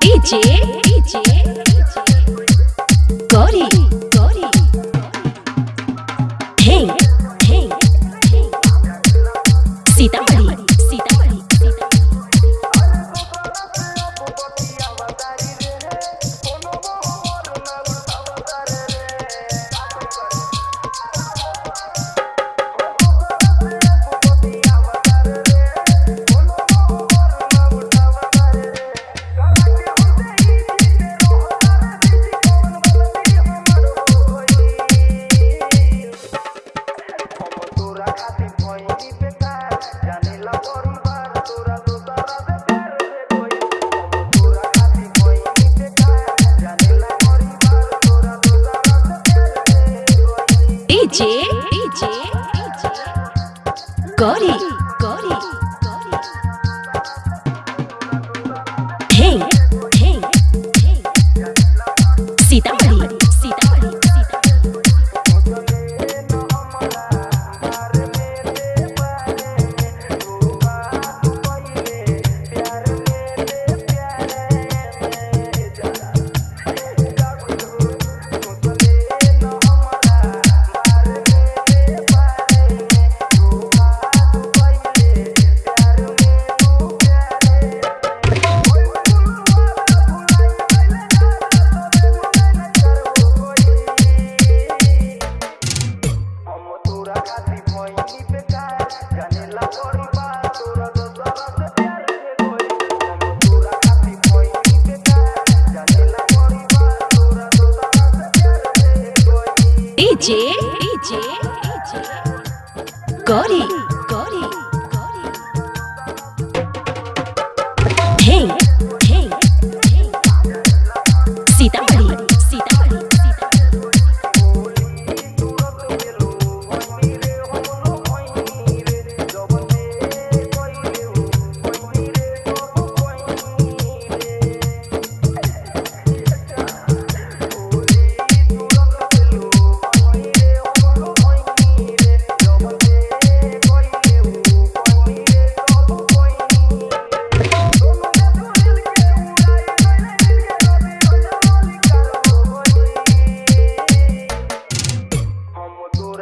DJ, DJ. DJ DJ Gauri. तोरा खातिर भइनी बेकार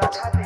that's